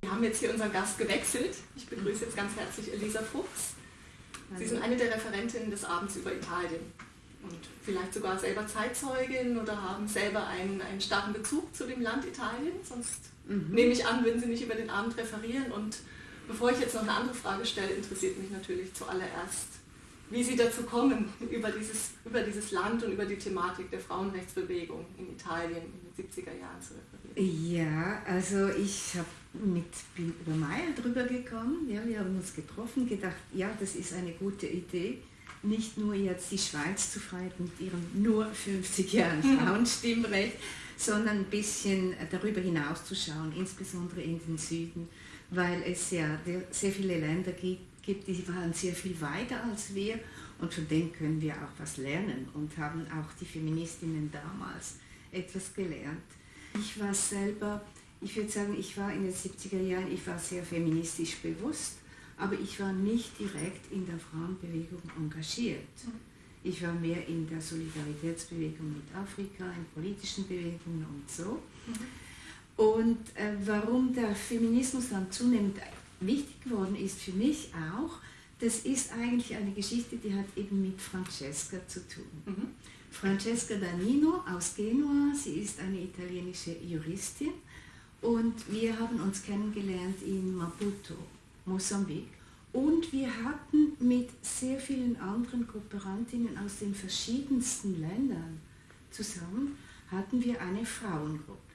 Wir haben jetzt hier unseren Gast gewechselt. Ich begrüße jetzt ganz herzlich Elisa Fuchs. Sie sind eine der Referentinnen des Abends über Italien und vielleicht sogar selber Zeitzeugin oder haben selber einen, einen starken Bezug zu dem Land Italien. Sonst mhm. nehme ich an, würden Sie nicht über den Abend referieren. Und bevor ich jetzt noch eine andere Frage stelle, interessiert mich natürlich zuallererst, wie Sie dazu kommen, über dieses, über dieses Land und über die Thematik der Frauenrechtsbewegung in Italien in den 70er Jahren zu referieren. Ja, also ich hab mit, bin über Meier drüber gekommen. Ja, wir haben uns getroffen, gedacht, ja, das ist eine gute Idee nicht nur jetzt die Schweiz zu freien mit ihren nur 50 Jahren Frauenstimmrecht, sondern ein bisschen darüber hinaus zu schauen, insbesondere in den Süden, weil es ja sehr viele Länder gibt, gibt, die waren sehr viel weiter als wir und von denen können wir auch was lernen und haben auch die Feministinnen damals etwas gelernt. Ich war selber, ich würde sagen, ich war in den 70er Jahren, ich war sehr feministisch bewusst aber ich war nicht direkt in der Frauenbewegung engagiert. Ich war mehr in der Solidaritätsbewegung mit Afrika, in politischen Bewegungen und so. Und äh, warum der Feminismus dann zunehmend wichtig geworden ist für mich auch, das ist eigentlich eine Geschichte, die hat eben mit Francesca zu tun. Mhm. Francesca Danino aus Genua, sie ist eine italienische Juristin und wir haben uns kennengelernt in Maputo. Mosambik. Und wir hatten mit sehr vielen anderen Kooperantinnen aus den verschiedensten Ländern zusammen, hatten wir eine Frauengruppe,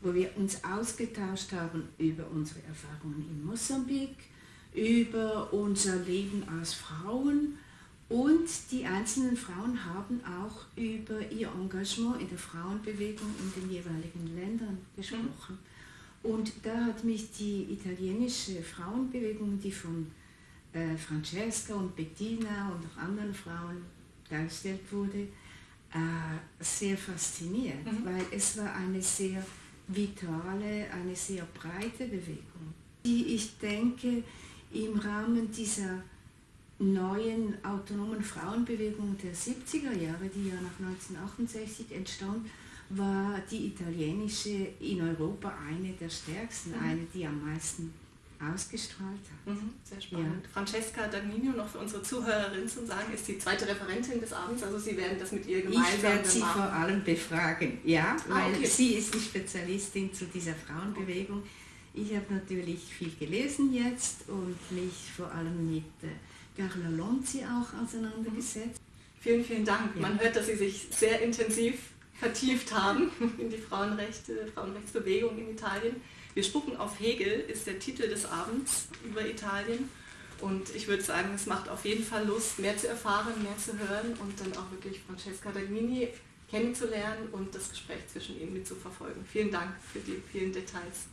wo wir uns ausgetauscht haben über unsere Erfahrungen in Mosambik, über unser Leben als Frauen und die einzelnen Frauen haben auch über ihr Engagement in der Frauenbewegung in den jeweiligen Ländern gesprochen. Und da hat mich die italienische Frauenbewegung, die von äh, Francesca und Bettina und auch anderen Frauen dargestellt wurde, äh, sehr fasziniert, mhm. weil es war eine sehr vitale, eine sehr breite Bewegung, die ich denke im Rahmen dieser neuen autonomen Frauenbewegung der 70er Jahre, die ja nach 1968 entstand, war die italienische in Europa eine der stärksten, mhm. eine, die am meisten ausgestrahlt hat. Mhm, sehr spannend. Ja. Francesca Dagnino, noch für unsere Zuhörerin zu sagen, ist die zweite Referentin des Abends, also Sie werden das mit ihr gemeinsam Ich werde sie machen. vor allem befragen, ja, ah, weil okay. sie ist die Spezialistin zu dieser Frauenbewegung. Ich habe natürlich viel gelesen jetzt und mich vor allem mit äh, Carla Lonzi auch auseinandergesetzt. Vielen, vielen Dank. Ja. Man hört, dass Sie sich sehr intensiv vertieft haben in die Frauenrechte, Frauenrechtsbewegung in Italien. Wir spucken auf Hegel ist der Titel des Abends über Italien. Und ich würde sagen, es macht auf jeden Fall Lust, mehr zu erfahren, mehr zu hören und dann auch wirklich Francesca Dagnini kennenzulernen und das Gespräch zwischen ihnen mitzuverfolgen. Vielen Dank für die vielen Details.